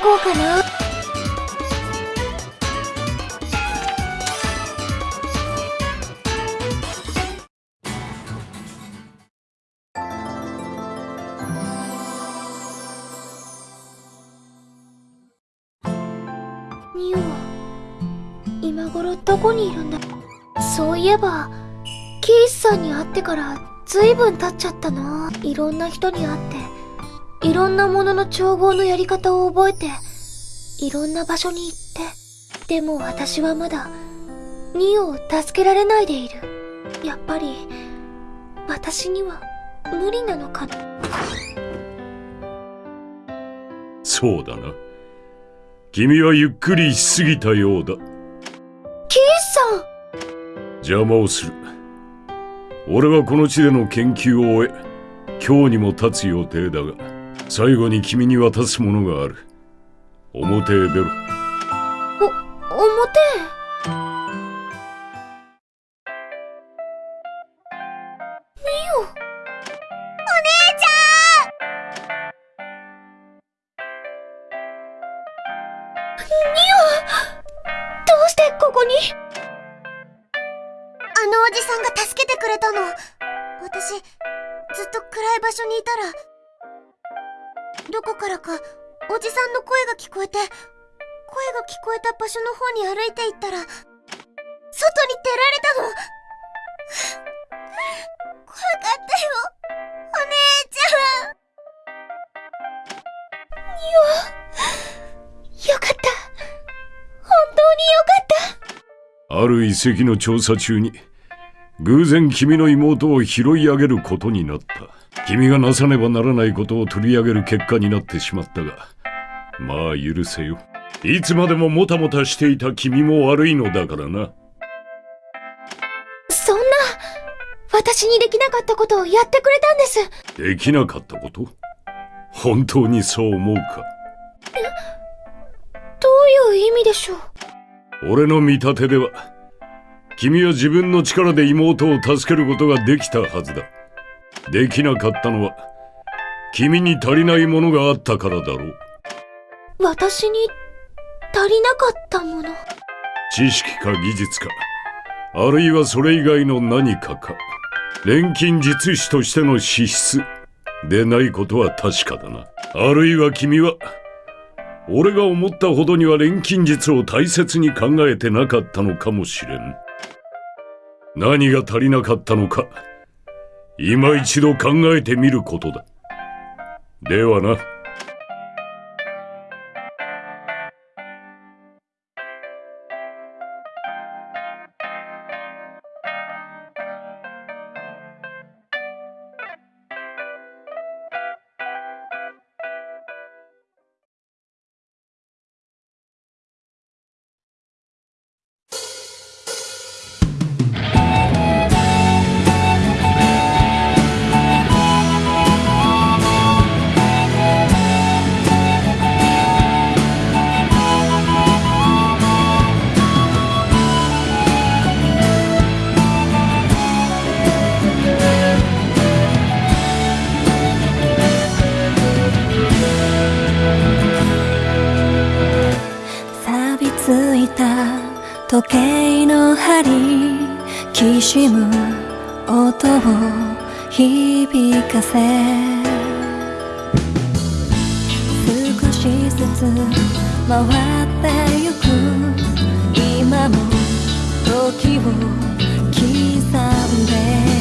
こうかな。ニオ今頃どこにいるんだ？そういえばキースさんに会ってからずいぶん経っちゃったな。いろんな人に会って。いろんなものの調合のやり方を覚えていろんな場所に行ってでも私はまだニオを助けられないでいる。やっぱり私には無理なのかな。そうだな。君はゆっくりしすぎたようだ。キースさん！邪魔をする。俺はこの地での研究を終え今日にも立つ予定だが最後に君に渡すものがある。表へ出ろ。お表ミオお姉ちゃん。ミオどうしてここに？あのおじさんが助けてくれたの。私ずっと暗い場所にいたらどこからかおじさんの声が聞こえて声が聞こえた場所の方に歩いていったら外に出られたの。怖かったよお姉ちゃん。よかった。本当によかった。ある遺跡の調査中に偶然君の妹を拾い上げることになった。君がなさねばならないことを取り上げる結果になってしまったがまあ許せよ。いつまでももたもたしていた君も悪いのだからな。そんな私にできなかったことをやってくれたんです。できなかったこと？本当にそう思うか？どういう意味でしょう？俺の見立てでは君は自分の力で妹を助けることができたはずだできなかったのは君に足りないものがあったからだろう。私に足りなかったもの。知識か技術かあるいはそれ以外の何かか錬金術師としての資質でないことは確かだな。あるいは君は俺が思ったほどには錬金術を大切に考えてなかったのかもしれん。何が足りなかったのか今一度考えてみることだ。ではな。時計の針きしむ音を響かせ。少しずつ回ってゆく。今も時を刻んで。